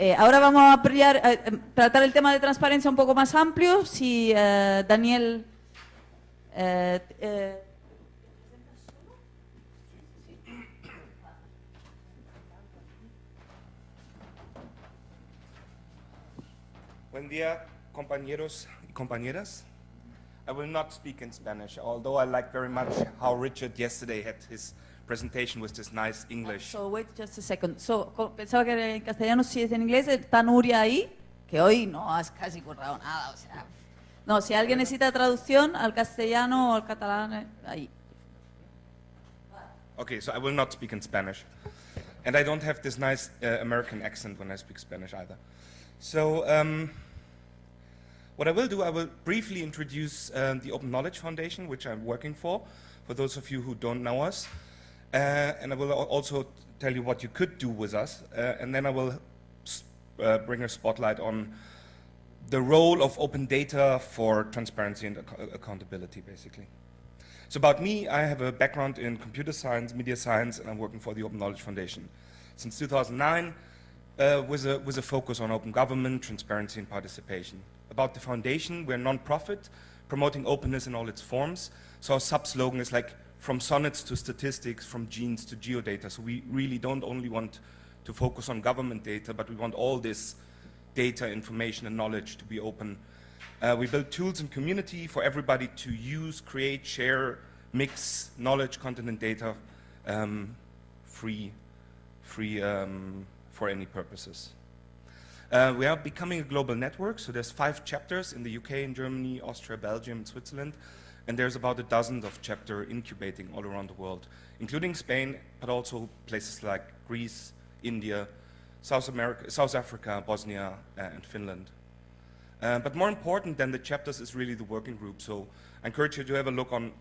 Eh, ahora vamos a ampliar, eh, eh, tratar el tema de transparencia un poco más amplio. Si eh, Daniel... eh, Buen día, compañeros y compañeras. I will not speak in Spanish, although I like very much how Richard yesterday had his presentation with this nice English. So wait just a second. So, pensaba que era en castellano, si es en inglés, está Nuria ahí, que hoy no has casi currado nada, o sea. No, si alguien necesita traducción al castellano o al catalán, eh, ahí. Okay, so I will not speak in Spanish. And I don't have this nice uh, American accent when I speak Spanish either. So, um, what I will do, I will briefly introduce um, the Open Knowledge Foundation, which I'm working for, for those of you who don't know us. Uh, and I will also tell you what you could do with us. Uh, and then I will uh, bring a spotlight on the role of open data for transparency and ac- accountability, basically. So about me, I have a background in computer science, media science, and I'm working for the Open Knowledge Foundation. Since 2009, uh, with, a, with a focus on open government, transparency, and participation. About the foundation, we're a non-profit, promoting openness in all its forms. So our sub-slogan is like, from sonnets to statistics, from genes to geodata. So we really don't only want to focus on government data, but we want all this data, information, and knowledge to be open uh, we build tools and community for everybody to use, create, share, mix knowledge, content, and data um, free, free um, for any purposes. Uh, we are becoming a global network, so there's five chapters in the UK, in Germany, Austria, Belgium, and Switzerland, and there's about a dozen of chapter incubating all around the world, including Spain, but also places like Greece, India, South America, South Africa, Bosnia, uh, and Finland. Uh, but more important than the chapters is really the working group. So I encourage you to have a look on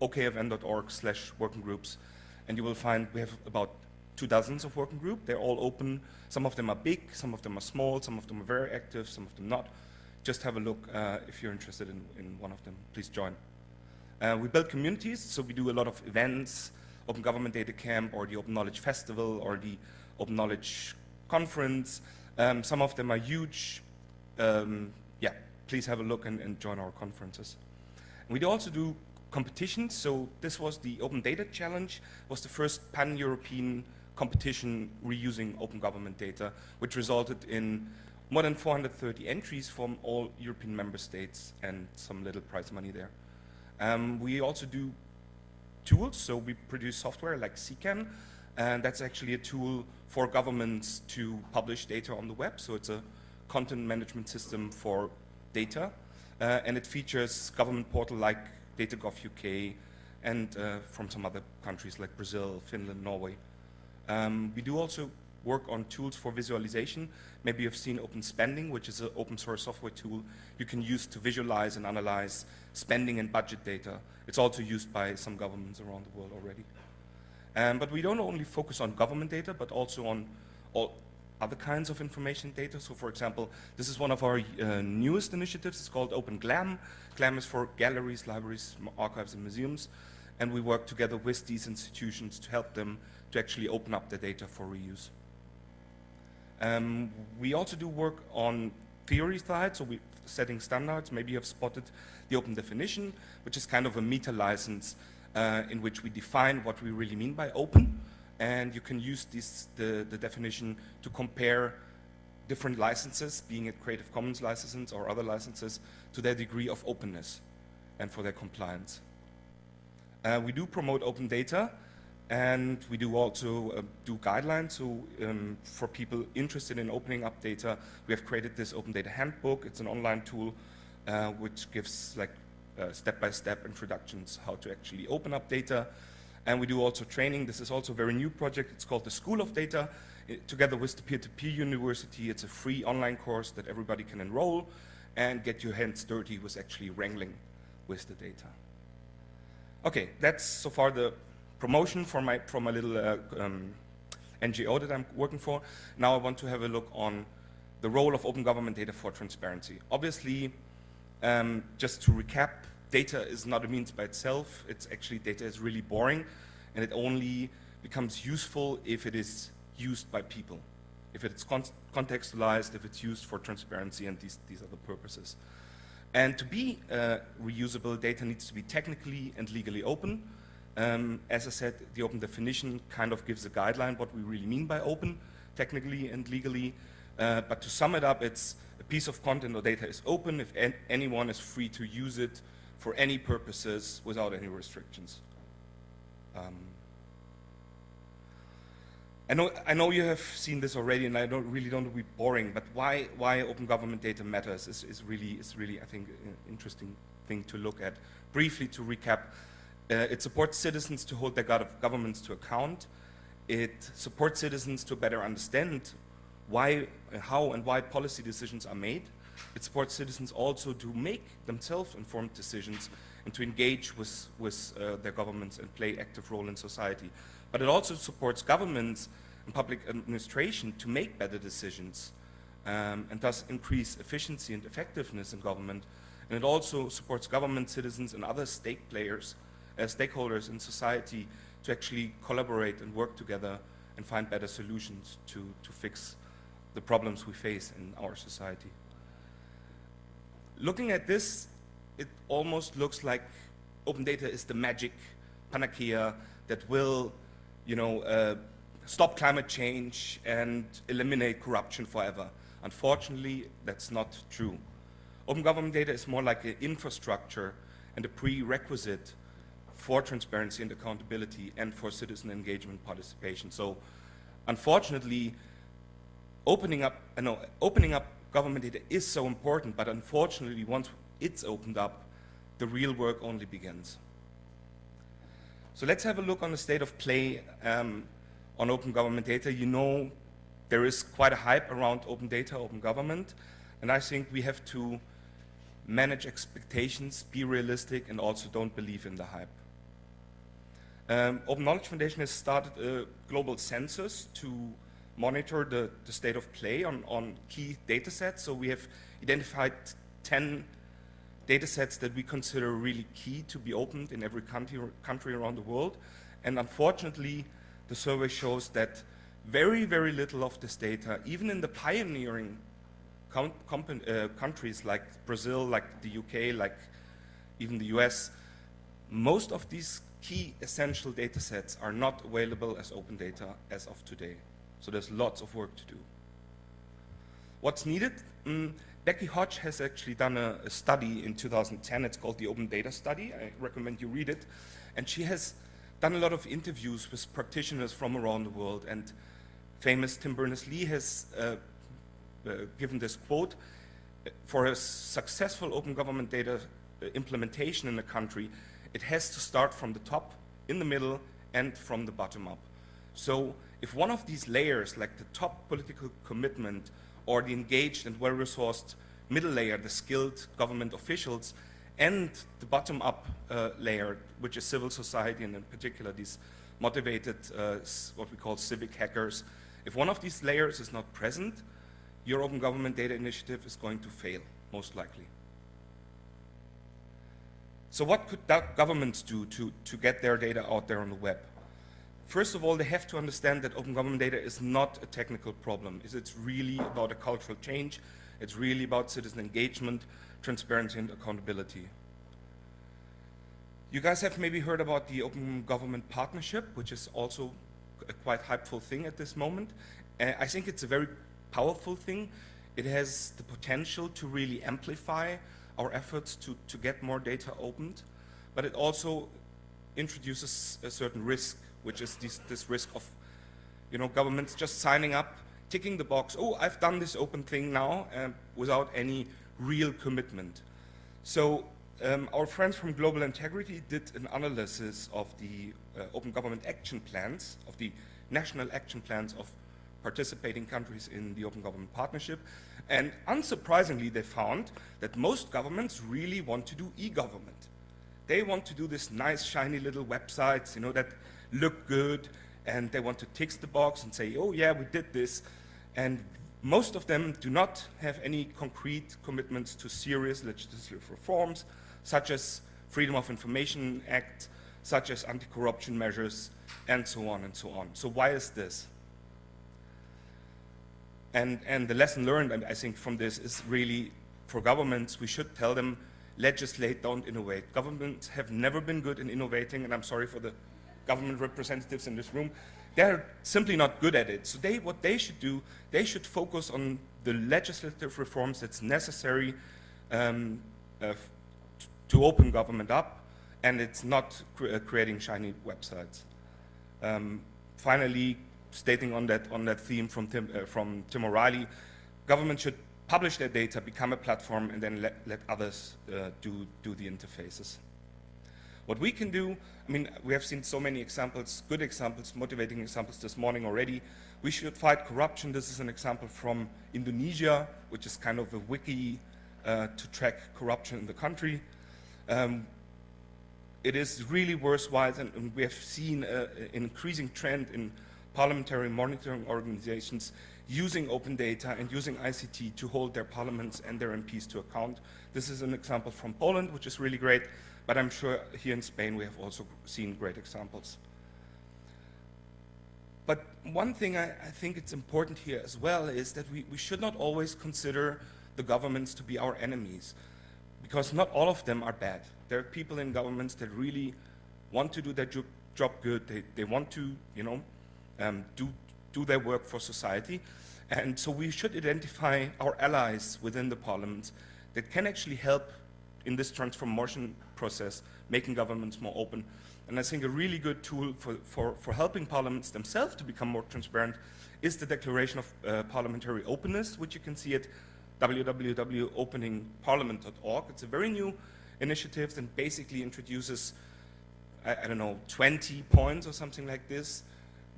okfn.org slash working groups. And you will find we have about two dozens of working groups. They're all open. Some of them are big, some of them are small, some of them are very active, some of them not. Just have a look uh, if you're interested in, in one of them. Please join. Uh, we build communities, so we do a lot of events, Open Government Data Camp, or the Open Knowledge Festival, or the Open Knowledge Conference. Um, some of them are huge. Um, yeah, please have a look and, and join our conferences. And we also do competitions. So this was the Open Data Challenge, was the first pan-European competition reusing open government data, which resulted in more than 430 entries from all European member states and some little prize money there. Um, we also do tools, so we produce software like CKAN, and that's actually a tool for governments to publish data on the web. So it's a content management system for data, uh, and it features government portal like DataGov UK and uh, from some other countries like Brazil, Finland, Norway. Um, we do also work on tools for visualization. Maybe you've seen Open Spending, which is an open source software tool you can use to visualize and analyze spending and budget data. It's also used by some governments around the world already. Um, but we don't only focus on government data, but also on all other kinds of information data. So for example, this is one of our uh, newest initiatives. It's called Open GLAM. GLAM is for galleries, libraries, archives, and museums. And we work together with these institutions to help them to actually open up their data for reuse. Um, we also do work on theory side, so we're setting standards. Maybe you have spotted the open definition, which is kind of a meta license uh, in which we define what we really mean by open. And you can use this, the, the definition to compare different licenses, being it Creative Commons licenses or other licenses, to their degree of openness and for their compliance. Uh, we do promote open data, and we do also uh, do guidelines. So um, for people interested in opening up data, we have created this open data handbook. It's an online tool uh, which gives like uh, step-by-step introductions how to actually open up data. And we do also training. This is also a very new project. It's called the School of Data. It- together with the peer-to-peer university, it's a free online course that everybody can enroll and get your hands dirty with actually wrangling with the data. Okay, that's so far the promotion for my, for my little uh, um, NGO that I'm working for. Now I want to have a look on the role of open government data for transparency. Obviously, um, just to recap, data is not a means by itself. It's actually, data is really boring, and it only becomes useful if it is used by people. if it's con contextualized, if it's used for transparency and these, these other purposes. And to be uh, reusable, data needs to be technically and legally open. Um, as I said, the open definition kind of gives a guideline what we really mean by open, technically and legally. Uh, but to sum it up, it's a piece of content or data is open if an anyone is free to use it for any purposes without any restrictions. Um, I know, I know you have seen this already, and I don't really don't want to be boring. But why why open government data matters is, is really is really I think an interesting thing to look at. Briefly to recap, uh, it supports citizens to hold their governments to account. It supports citizens to better understand why, how, and why policy decisions are made. It supports citizens also to make themselves informed decisions and to engage with, with uh, their governments and play active role in society. But it also supports governments and public administration to make better decisions um, and thus increase efficiency and effectiveness in government. And it also supports government, citizens, and other stake players, stakeholders in society to actually collaborate and work together and find better solutions to, to fix the problems we face in our society. Looking at this, it almost looks like open data is the magic panacea that will you know, uh, stop climate change and eliminate corruption forever. Unfortunately, that's not true. Open government data is more like an infrastructure and a prerequisite for transparency and accountability and for citizen engagement participation. So unfortunately, opening up, uh, no, opening up government data is so important, but unfortunately, once it's opened up, the real work only begins. So let's have a look on the state of play um, on open government data. You know there is quite a hype around open data, open government, and I think we have to manage expectations, be realistic, and also don't believe in the hype. Um, open Knowledge Foundation has started a global census to monitor the, the state of play on, on key data sets. So we have identified 10 data sets that we consider really key to be opened in every country, country around the world. And unfortunately, the survey shows that very, very little of this data, even in the pioneering uh, countries like Brazil, like the UK, like even the US, most of these key essential data sets are not available as open data as of today. So there's lots of work to do. What's needed? Mm, Becky Hogge has actually done a, a, study in 2010. It's called the Open Data Study. I recommend you read it. And she has done a lot of interviews with practitioners from around the world. And famous Tim Berners-Lee has uh, uh, given this quote, for a successful open government data uh, implementation in a country, it has to start from the top, in the middle, and from the bottom up. So if one of these layers, like the top political commitment or the engaged and well-resourced middle layer, the skilled government officials, and the bottom-up uh, layer, which is civil society, and in particular these motivated, uh, what we call civic hackers. If one of these layers is not present, your Open Government Data Initiative is going to fail, most likely. So what could governments do to, to get their data out there on the web? First of all, they have to understand that open government data is not a technical problem. It's really about a cultural change. It's really about citizen engagement, transparency, and accountability. You guys have maybe heard about the Open Government Partnership, which is also a quite hypeful thing at this moment. Uh, I think it's a very powerful thing. It has the potential to really amplify our efforts to, to get more data opened, but it also introduces a certain risk which is this, this risk of you know, governments just signing up, ticking the box, oh, I've done this open thing now, uh, without any real commitment. So um, our friends from Global Integrity did an analysis of the uh, open government action plans, of the national action plans of participating countries in the Open Government Partnership. And unsurprisingly, they found that most governments really want to do e-government. They want to do this nice, shiny little websites, you know, that look good and they want to tick the box and say, oh yeah, we did this. And most of them do not have any concrete commitments to serious legislative reforms, such as Freedom of Information Act, such as anti-corruption measures, and so on and so on. So why is this? And, and the lesson learned, I think, from this is really for governments, we should tell them, legislate, don't innovate. Governments have never been good in innovating, and I'm sorry for the government representatives in this room. They're simply not good at it. So they, what they should do, they should focus on the legislative reforms that's necessary um, uh, to open government up, and it's not cre uh, creating shiny websites. Um, finally, stating on that, on that theme from Tim, uh, from Tim O'Reilly, government should publish their data, become a platform, and then let, let others uh, do, do the interfaces. What we can do, I mean, we have seen so many examples, good examples, motivating examples this morning already. We should fight corruption. This is an example from Indonesia, which is kind of a wiki uh, to track corruption in the country. Um, it is really worthwhile, and, and we have seen uh, an increasing trend in parliamentary monitoring organizations using open data and using ICT to hold their parliaments and their MPs to account. This is an example from Poland, which is really great, but I'm sure here in Spain we have also seen great examples. But one thing I, I think it's important here as well is that we, we should not always consider the governments to be our enemies, because not all of them are bad. There are people in governments that really want to do their job good. They, they want to, you know, um, do, do their work for society. And so we should identify our allies within the parliament that can actually help in this transformation process, making governments more open. And I think a really good tool for, for, for helping parliaments themselves to become more transparent is the Declaration of uh, Parliamentary Openness, which you can see at www.openingparliament.org. It's a very new initiative and basically introduces, I, I don't know, 20 points or something like this,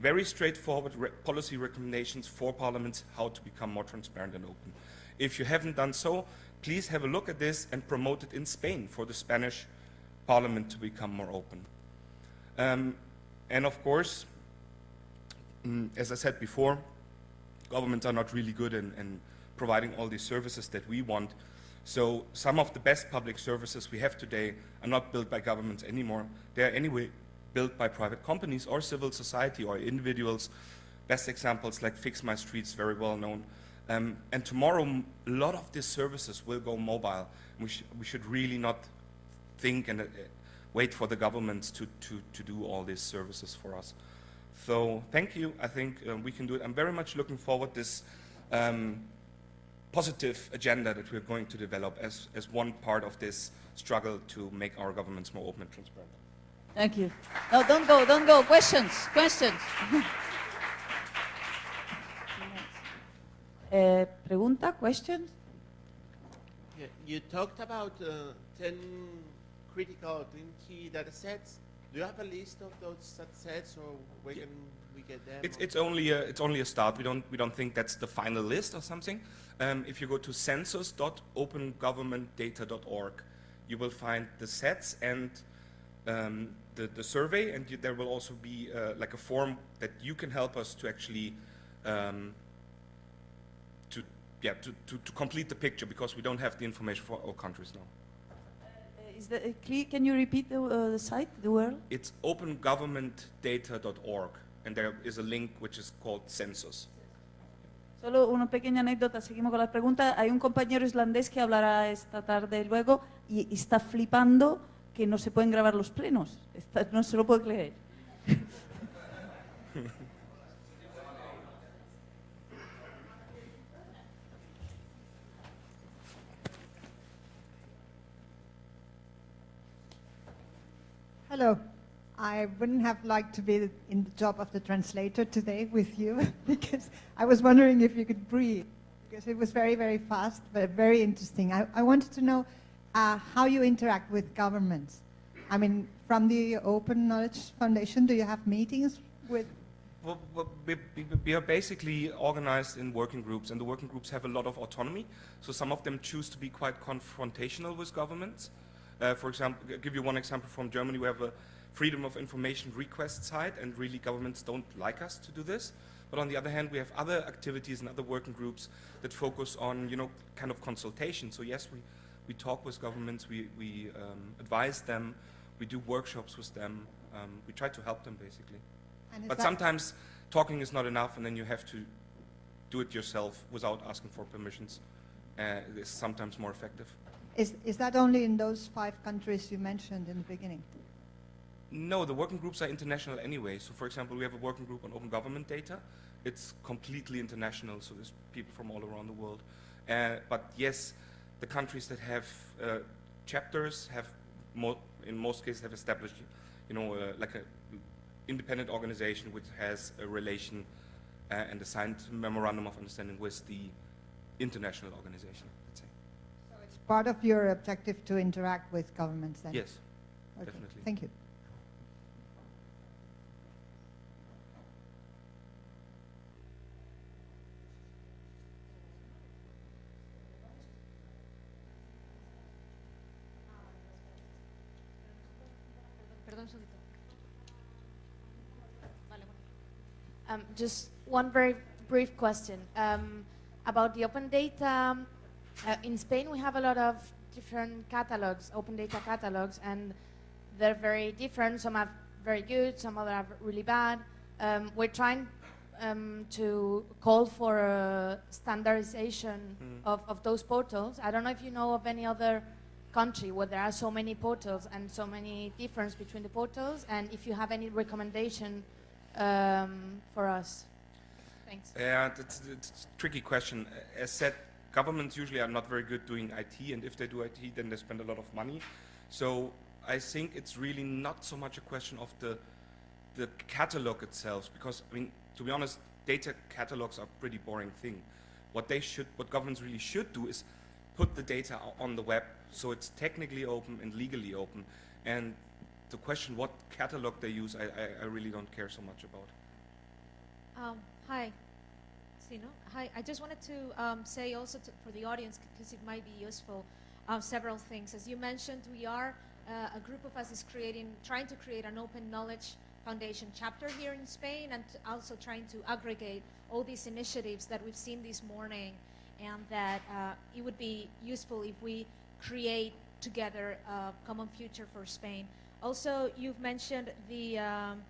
very straightforward re policy recommendations for parliaments how to become more transparent and open. If you haven't done so, please have a look at this and promote it in Spain for the Spanish parliament to become more open. Um, and of course, mm, as I said before, governments are not really good in, in providing all these services that we want. So some of the best public services we have today are not built by governments anymore. They are anyway built by private companies or civil society or individuals. Best examples like Fix My Streets, very well known. Um, and tomorrow, a lot of these services will go mobile. We, sh we should really not think and uh, wait for the governments to, to, to do all these services for us. So thank you. I think uh, we can do it. I'm very much looking forward this um, positive agenda that we're going to develop as, as one part of this struggle to make our governments more open and transparent. Thank you. No, don't go, don't go. Questions, questions. uh, pregunta, questions? Yeah, you talked about uh, 10 critical green key data sets. Do you have a list of those data sets or where yeah. can we get them? It's, it's, only a, it's only a start. We don't, we don't think that's the final list or something. Um, if you go to census.opengovernmentdata.org, you will find the sets and um, the, the survey, and you, there will also be uh, like a form that you can help us to actually um, to yeah to, to, to, complete the picture because we don't have the information for all countries now. Uh, is that clear? Can you repeat the, uh, the site, the URL? It's opengovernmentdata.org, and there is a link which is called Census. Solo una pequeña anécdota, seguimos con las preguntas. Hay un compañero islandés que hablará esta tarde luego y está flipando que no se pueden grabar los plenos. Esta, no se lo creer. Hello. I wouldn't have liked to be in the job of the translator today with you because I was wondering if you could breathe because it was very, very fast, but very interesting. I, I wanted to know uh, how you interact with governments. I mean, from the Open Knowledge Foundation, do you have meetings with? Well, we, are basically organized in working groups, and the working groups have a lot of autonomy. So some of them choose to be quite confrontational with governments. Uh, for example, I'll give you one example from Germany. We have a freedom of information request site, and really governments don't like us to do this. But on the other hand, we have other activities and other working groups that focus on, you know, kind of consultation. So yes, we we talk with governments, we, we um, advise them, we do workshops with them, um, we try to help them basically. But sometimes talking is not enough and then you have to do it yourself without asking for permissions uh, is sometimes more effective. Is, is that only in those five countries you mentioned in the beginning? No, the working groups are international anyway. So, for example, we have a working group on open government data. It's completely international, so there's people from all around the world. Uh, but yes, the countries that have uh, chapters have, mo in most cases, have established, you know, uh, like a independent organization which has a relation uh, and a signed memorandum of understanding with the international organization. Let's say. So it's part of your objective to interact with governments then? Yes. Okay, definitely. Thank you. Um, just one very brief question um, about the open data. Uh, in Spain, we have a lot of different catalogs, open data catalogs, and they're very different. Some are very good, some other are really bad. Um, we're trying um, to call for a standardization Mm. of, of those portals. I don't know if you know of any other country where there are so many portals and so many difference between the portals, and if you have any recommendation um, for us. Thanks. Yeah, it's, it's a tricky question. As said, governments usually are not very good doing IT, and if they do IT, then they spend a lot of money. So I think it's really not so much a question of the the catalog itself, because I mean, to be honest, data catalogs are a pretty boring thing. What they should, what governments really should do is put the data on the web, so it's technically open and legally open. And the question what catalog they use, I, I, I really don't care so much about. Um, hi. See, no? Hi. I just wanted to um, say also to, for the audience, because it might be useful, um, several things. As you mentioned, we are uh, a group of us is creating, trying to create an open knowledge foundation chapter here in Spain, and also trying to aggregate all these initiatives that we've seen this morning, and that uh, it would be useful if we create together a common future for Spain. Also, you've mentioned the um,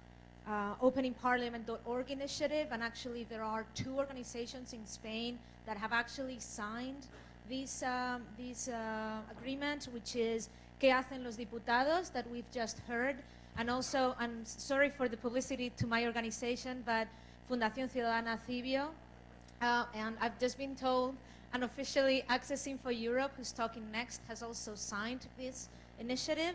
uh, openingparliament.org initiative, and actually there are two organizations in Spain that have actually signed this, um, this uh, agreement, which is ¿Qué hacen los diputados that we've just heard, and also, I'm sorry for the publicity to my organization, but Fundación Ciudadana Civio, uh, and I've just been told, and officially Access Info Europe, who's talking next, has also signed this initiative.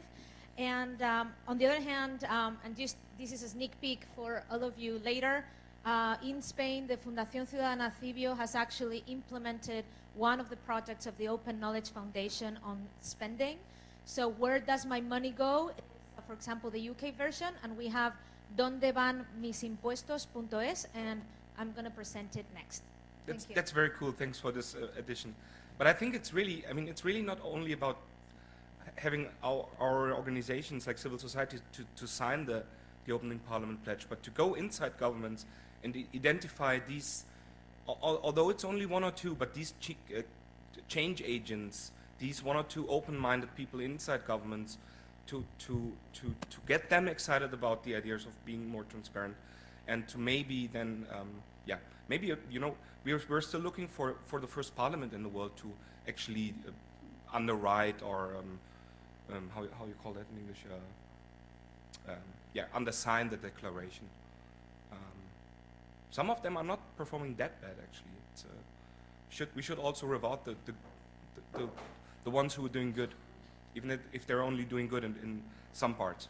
And um, on the other hand, um, and just this is a sneak peek for all of you later, uh, in Spain, the Fundación Ciudadana Civio has actually implemented one of the projects of the Open Knowledge Foundation on spending. So where does my money go? For example, the UK version, and we have donde van mis impuestos.es, and I'm going to present it next. That's, that's very cool. Thanks for this uh, addition. But I think it's really, I mean, it's really not only about having our, our organizations like civil society to, to sign the, the opening parliament pledge, but to go inside governments and identify these, al- al- although it's only one or two, but these chi- uh, change agents, these one or two open-minded people inside governments, to, to, to, to get them excited about the ideas of being more transparent and to maybe then, um, yeah, maybe, uh, you know, we're, we're still looking for, for the first parliament in the world to actually uh, underwrite or, um, um, how, how you call that in English, uh, um, yeah, undersign the declaration. Um, some of them are not performing that bad, actually. Uh, should, we should also reward the, the, the, the, ones who are doing good, even if, if they're only doing good in, in some parts.